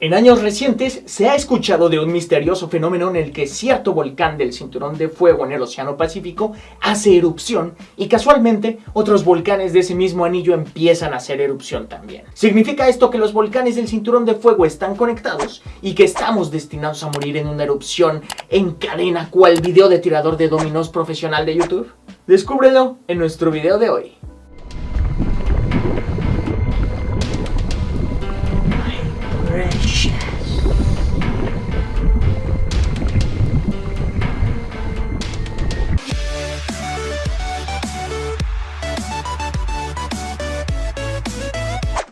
En años recientes se ha escuchado de un misterioso fenómeno en el que cierto volcán del cinturón de fuego en el Océano Pacífico hace erupción y casualmente otros volcanes de ese mismo anillo empiezan a hacer erupción también. ¿Significa esto que los volcanes del cinturón de fuego están conectados y que estamos destinados a morir en una erupción en cadena cual video de tirador de dominos profesional de YouTube? Descúbrelo en nuestro video de hoy.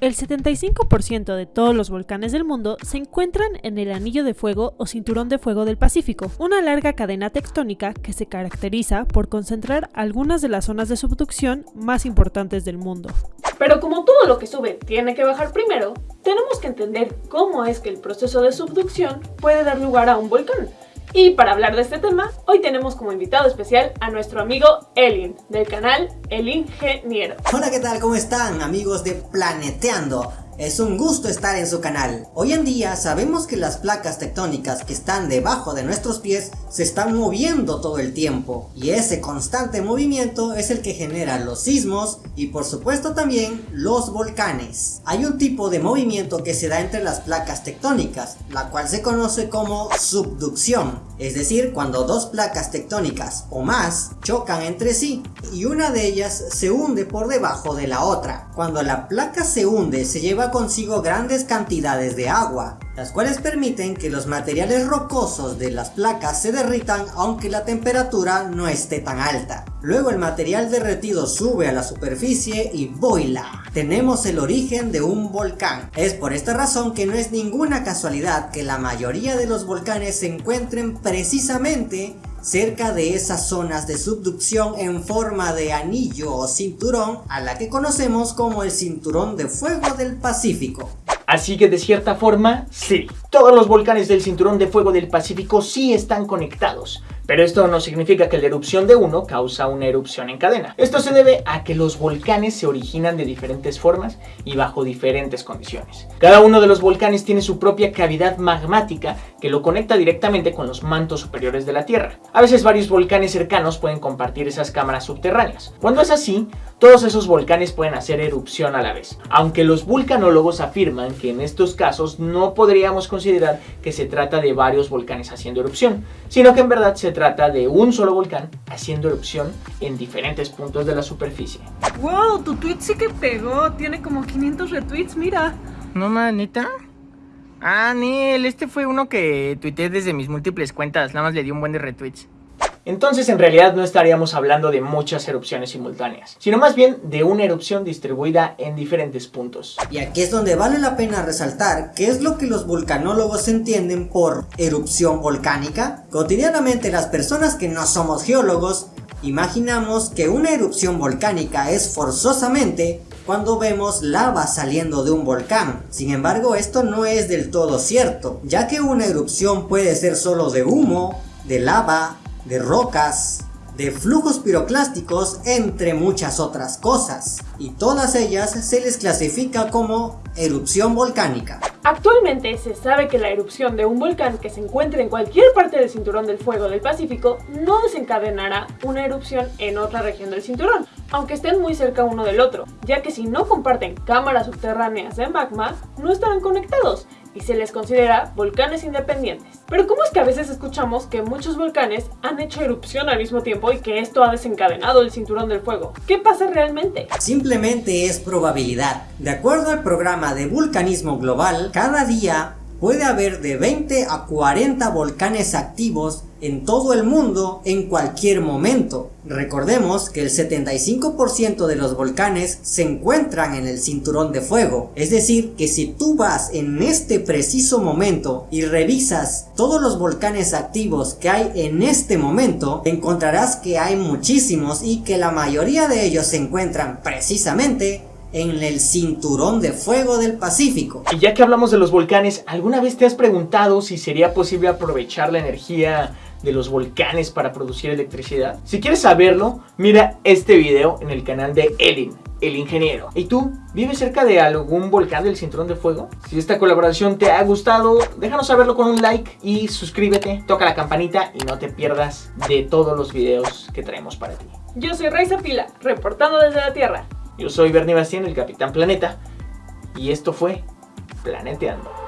El 75% de todos los volcanes del mundo se encuentran en el Anillo de Fuego o Cinturón de Fuego del Pacífico, una larga cadena tectónica que se caracteriza por concentrar algunas de las zonas de subducción más importantes del mundo. Pero como todo lo que sube tiene que bajar primero, tenemos que entender cómo es que el proceso de subducción puede dar lugar a un volcán. Y para hablar de este tema, hoy tenemos como invitado especial a nuestro amigo Elin, del canal El Ingeniero. Hola, ¿qué tal? ¿Cómo están amigos de Planeteando? Es un gusto estar en su canal. Hoy en día sabemos que las placas tectónicas que están debajo de nuestros pies se están moviendo todo el tiempo y ese constante movimiento es el que genera los sismos y por supuesto también los volcanes. Hay un tipo de movimiento que se da entre las placas tectónicas, la cual se conoce como subducción, es decir, cuando dos placas tectónicas o más chocan entre sí y una de ellas se hunde por debajo de la otra. Cuando la placa se hunde se lleva consigo grandes cantidades de agua, las cuales permiten que los materiales rocosos de las placas se derritan aunque la temperatura no esté tan alta. Luego el material derretido sube a la superficie y boila. Tenemos el origen de un volcán. Es por esta razón que no es ninguna casualidad que la mayoría de los volcanes se encuentren precisamente cerca de esas zonas de subducción en forma de anillo o cinturón a la que conocemos como el cinturón de fuego del Pacífico. Así que de cierta forma, sí, todos los volcanes del cinturón de fuego del Pacífico sí están conectados, pero esto no significa que la erupción de uno causa una erupción en cadena. Esto se debe a que los volcanes se originan de diferentes formas y bajo diferentes condiciones. Cada uno de los volcanes tiene su propia cavidad magmática que lo conecta directamente con los mantos superiores de la Tierra. A veces varios volcanes cercanos pueden compartir esas cámaras subterráneas. Cuando es así, todos esos volcanes pueden hacer erupción a la vez. Aunque los vulcanólogos afirman que en estos casos no podríamos considerar que se trata de varios volcanes haciendo erupción, sino que en verdad se trata de un solo volcán haciendo erupción en diferentes puntos de la superficie. ¡Wow! Tu tweet sí que pegó, tiene como 500 retweets, mira. ¿No, manita? Ah, Neil, este fue uno que tuiteé desde mis múltiples cuentas, nada más le di un buen de retweets. Entonces en realidad no estaríamos hablando de muchas erupciones simultáneas, sino más bien de una erupción distribuida en diferentes puntos. Y aquí es donde vale la pena resaltar qué es lo que los vulcanólogos entienden por erupción volcánica. Cotidianamente las personas que no somos geólogos imaginamos que una erupción volcánica es forzosamente cuando vemos lava saliendo de un volcán. Sin embargo, esto no es del todo cierto, ya que una erupción puede ser solo de humo, de lava, de rocas, de flujos piroclásticos, entre muchas otras cosas, y todas ellas se les clasifica como erupción volcánica. Actualmente se sabe que la erupción de un volcán que se encuentre en cualquier parte del cinturón del fuego del Pacífico no desencadenará una erupción en otra región del cinturón, aunque estén muy cerca uno del otro, ya que si no comparten cámaras subterráneas de magma, no estarán conectados y se les considera volcanes independientes. Pero ¿cómo es que a veces escuchamos que muchos volcanes han hecho erupción al mismo tiempo y que esto ha desencadenado el cinturón del fuego? ¿Qué pasa realmente? Simplemente es probabilidad. De acuerdo al programa de vulcanismo global, cada día puede haber de 20 a 40 volcanes activos en todo el mundo en cualquier momento. Recordemos que el 75% de los volcanes se encuentran en el cinturón de fuego, es decir que si tú vas en este preciso momento y revisas todos los volcanes activos que hay en este momento, encontrarás que hay muchísimos y que la mayoría de ellos se encuentran precisamente en el cinturón de fuego del Pacífico. Y ya que hablamos de los volcanes, ¿alguna vez te has preguntado si sería posible aprovechar la energía de los volcanes para producir electricidad? Si quieres saberlo, mira este video en el canal de Elin. el ingeniero. ¿Y tú? ¿Vives cerca de algún volcán del cinturón de fuego? Si esta colaboración te ha gustado, déjanos saberlo con un like y suscríbete, toca la campanita y no te pierdas de todos los videos que traemos para ti. Yo soy Raiza Pila, reportando desde la Tierra. Yo soy Bernie Bastien, el Capitán Planeta, y esto fue Planeteando.